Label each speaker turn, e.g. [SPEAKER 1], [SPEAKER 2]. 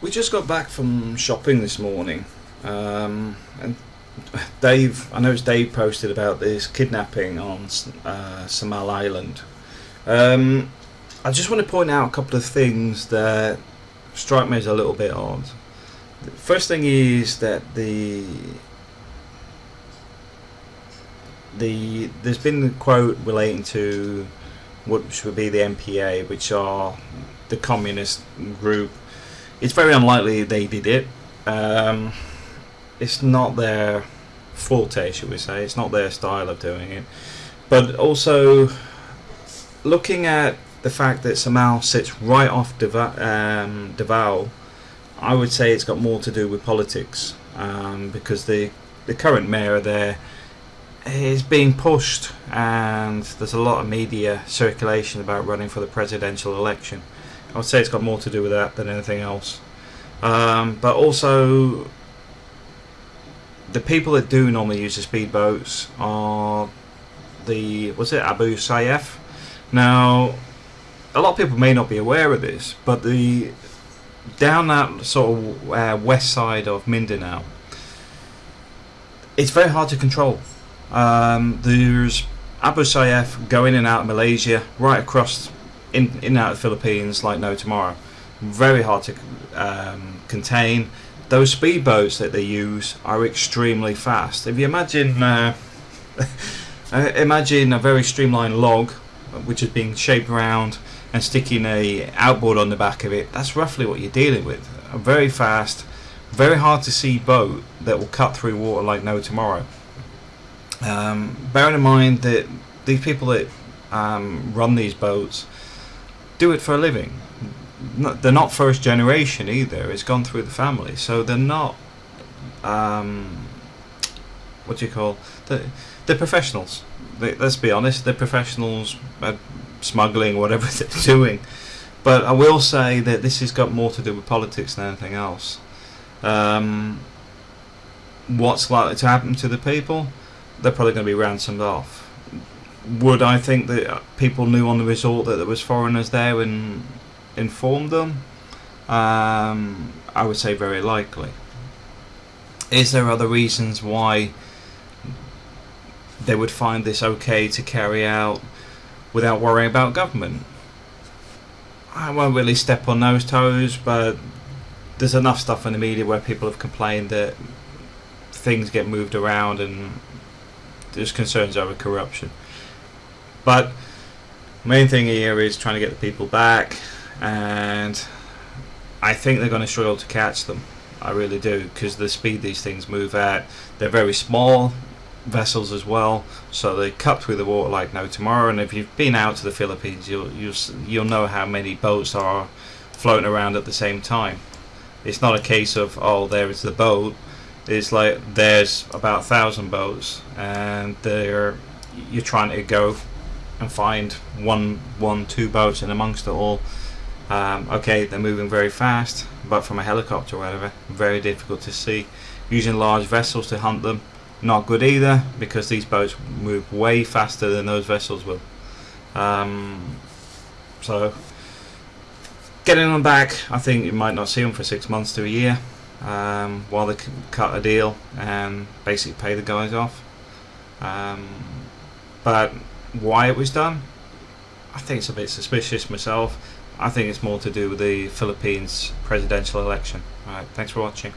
[SPEAKER 1] We just got back from shopping this morning, um, and Dave, I know it's Dave posted about this kidnapping on uh, Samal Island. Um, I just want to point out a couple of things that strike me as a little bit odd. The first thing is that the the there's been a quote relating to what should be the NPA, which are the communist group. It's very unlikely they did it. Um, it's not their forte, should we say? It's not their style of doing it. But also, looking at the fact that Samal sits right off um, Davao, I would say it's got more to do with politics um, because the the current mayor there is being pushed, and there's a lot of media circulation about running for the presidential election. I would say it's got more to do with that than anything else. Um, but also, the people that do normally use the speedboats are the was it Abu Sayyaf? Now, a lot of people may not be aware of this, but the down that sort of uh, west side of Mindanao, it's very hard to control. Um, there's Abu Sayyaf going in and out of Malaysia, right across in, in out of the Philippines like no tomorrow. Very hard to um, contain. Those speedboats that they use are extremely fast. If you imagine, uh, imagine a very streamlined log, which is being shaped around and sticking a outboard on the back of it. That's roughly what you're dealing with. A very fast, very hard to see boat that will cut through water like no tomorrow. Um, bearing in mind that these people that um, run these boats do it for a living. They're not first generation either. It's gone through the family, so they're not. Um, what do you call? They're, they're professionals. They, let's be honest. They're professionals at smuggling, whatever they're doing. But I will say that this has got more to do with politics than anything else. Um, what's likely to happen to the people? they're probably going to be ransomed off. Would I think that people knew on the resort that there was foreigners there and informed them? Um, I would say very likely. Is there other reasons why they would find this okay to carry out without worrying about government? I won't really step on those toes, but there's enough stuff in the media where people have complained that things get moved around and there's concerns over corruption. But main thing here is trying to get the people back, and I think they're going to struggle to catch them. I really do because the speed these things move at, they're very small vessels as well, so they cut through the water like no tomorrow. And if you've been out to the Philippines, you'll you'll you'll know how many boats are floating around at the same time. It's not a case of oh there is the boat It's like there's about a thousand boats and they're you're trying to go and find one one two boats in amongst it all. Um, okay they're moving very fast but from a helicopter or whatever very difficult to see. Using large vessels to hunt them not good either because these boats move way faster than those vessels will. Um, so getting them back I think you might not see them for six months to a year um, while they cut a deal and basically pay the guys off. Um, but why it was done, I think it's a bit suspicious myself. I think it's more to do with the Philippines presidential election. Alright, thanks for watching.